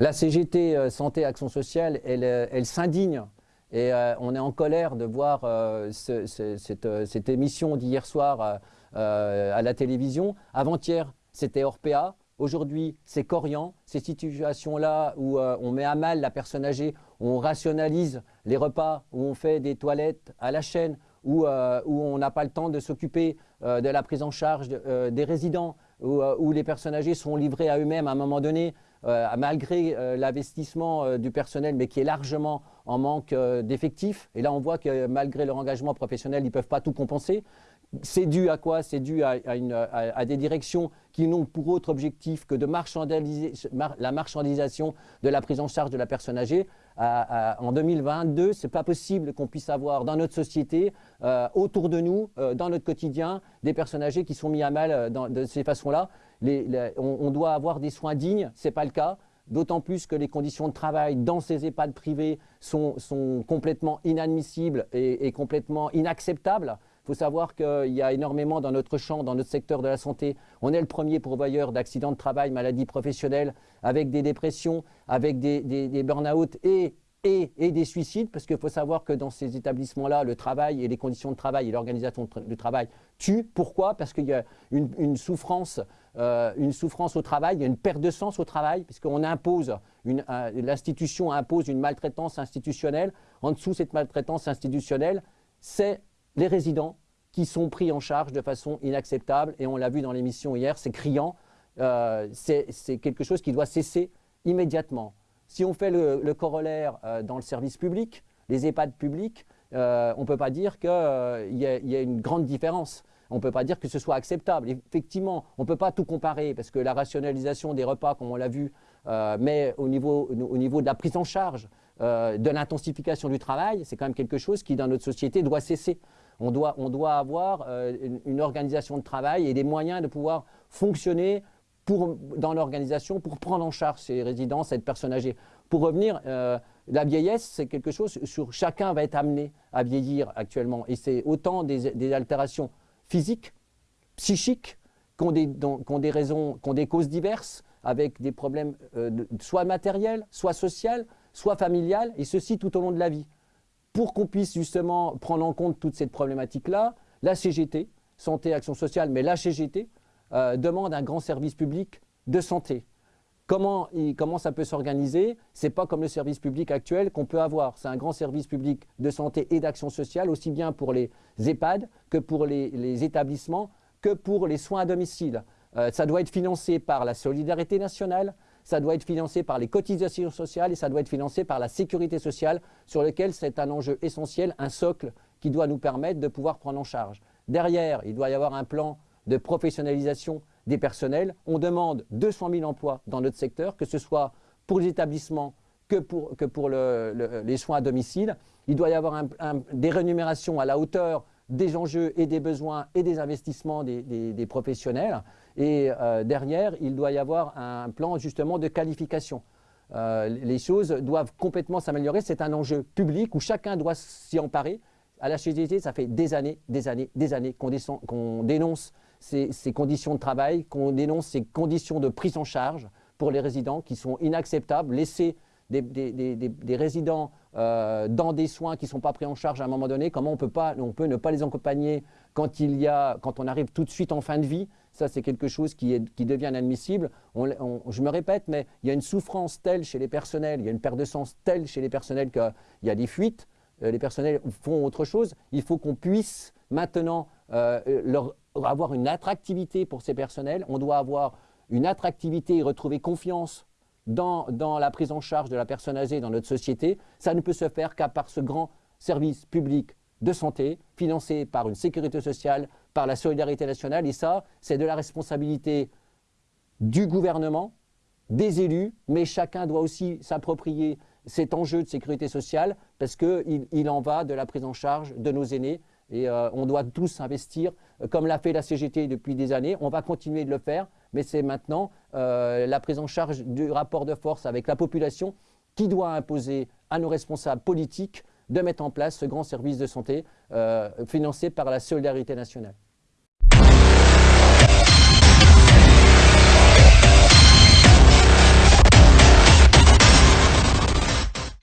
La CGT euh, Santé Action Sociale, elle, euh, s'indigne et euh, on est en colère de voir ce, cette, cette, émission d'hier soir à la télévision. Avant-hier, c'était Orpea. Aujourd'hui, c'est Corian. Ces situations-là où on met à mal la personne âgée, où on rationalise les repas, où on fait des toilettes à la chaîne, où, où on n'a pas le temps de s'occuper de la prise en charge des résidents, où, où, les personnes âgées sont livrées à eux-mêmes à un moment donné, euh, malgré euh, l'investissement euh, du personnel, mais qui est largement en manque d'effectifs. Et là, on voit que malgré leur engagement professionnel, ils ne peuvent pas tout compenser. C'est dû à quoi? C'est dû à, des directions qui n'ont pour autre objectif que de la marchandisation de la prise en charge de la personne âgée. en 2022, ce n'est pas possible qu'on puisse avoir dans notre société, euh, autour de nous, euh, dans notre quotidien, des personnes âgées qui sont mises à mal euh, de ces façons-là. On, doit avoir des soins dignes, ce n'est pas le cas. D'autant plus que les conditions de travail dans ces EHPAD privés sont, sont complètement inadmissibles et, et complètement inacceptables. Il faut savoir qu'il y a énormément dans notre champ, dans notre secteur de la santé. On est le premier pourvoyeur d'accidents de travail, maladies professionnelles, avec des dépressions, avec des, burn-out et, et, et, des suicides, parce qu'il faut savoir que dans ces établissements-là, le travail et les conditions de travail et l'organisation du travail tuent. Pourquoi? Parce qu'il y a une, souffrance, euh, une souffrance au travail, il y a une perte de sens au travail, puisqu'on impose, l'institution impose une maltraitance institutionnelle. En dessous, cette maltraitance institutionnelle, c'est les résidents qui sont pris en charge de façon inacceptable, et on l'a vu dans l'émission hier, c'est criant, euh, c'est quelque chose qui doit cesser immédiatement. Si on fait le, corollaire euh, dans le service public, les EHPAD publics, euh, on ne peut pas dire qu'il y, a une grande différence. On ne peut pas dire que ce soit acceptable. Effectivement, on ne peut pas tout comparer parce que la rationalisation des repas, comme on l'a vu, mais au niveau de la prise en charge, de l'intensification du travail, c'est quand même quelque chose qui, dans notre société, doit cesser. On doit, on doit avoir euh, une, organisation de travail et des moyens de pouvoir fonctionner pour, dans l'organisation pour prendre en charge ces résidents, cette personne âgée. Pour revenir, euh, la vieillesse, c'est quelque chose sur chacun va être amené à vieillir actuellement. Et c'est autant des, altérations physiques, psychiques, qui des, des raisons, qui ont des causes diverses, avec des problèmes euh, soit matériels, soit sociaux, soit familiales, et ceci tout au long de la vie pour qu'on puisse justement prendre en compte toute cette problématique-là, la CGT, Santé Action Sociale, mais la CGT, euh, demande un grand service public de santé. Comment, comment ça peut s'organiser? Ce n'est pas comme le service public actuel qu'on peut avoir. C'est un grand service public de santé et d'action sociale, aussi bien pour les EHPAD que pour les, établissements, que pour les soins à domicile. Euh, ça doit être financé par la solidarité nationale, ça doit être financé par les cotisations sociales et ça doit être financé par la sécurité sociale sur lequel c'est un enjeu essentiel, un socle qui doit nous permettre de pouvoir prendre en charge. Derrière, il doit y avoir un plan de professionnalisation des personnels. On demande 200 000 emplois dans notre secteur, que ce soit pour les établissements que pour, que pour les soins à domicile. Il doit y avoir des rémunérations à la hauteur des enjeux et des besoins et des investissements des, professionnels. Et euh, derrière, il doit y avoir un plan justement de qualification. Euh, les choses doivent complètement s'améliorer. C'est un enjeu public où chacun doit s'y emparer. À la CGT, ça fait des années, des années, des années qu'on dénonce ces, ces, conditions de travail, qu'on dénonce ces conditions de prise en charge pour les résidents qui sont inacceptables. Laisser des, résidents euh, dans des soins qui ne sont pas pris en charge à un moment donné, comment on peut, pas, on peut ne pas les accompagner quand, il y a, quand on arrive tout de suite en fin de vie Ça, c'est quelque chose qui, devient inadmissible. je me répète, mais il y a une souffrance telle chez les personnels, il y a une perte de sens telle chez les personnels qu'il y a des fuites. Euh, les personnels font autre chose. Il faut qu'on puisse maintenant euh, avoir une attractivité pour ces personnels. On doit avoir une attractivité et retrouver confiance dans, la prise en charge de la personne âgée dans notre société, ça ne peut se faire qu'à par ce grand service public de santé, financé par une sécurité sociale, par la solidarité nationale. Et ça, c'est de la responsabilité du gouvernement, des élus, mais chacun doit aussi s'approprier cet enjeu de sécurité sociale parce qu'il il en va de la prise en charge de nos aînés. Et euh, on doit tous investir, euh, comme l'a fait la CGT depuis des années. On va continuer de le faire mais c'est maintenant euh, la prise en charge du rapport de force avec la population qui doit imposer à nos responsables politiques de mettre en place ce grand service de santé euh, financé par la solidarité nationale.